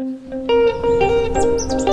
Música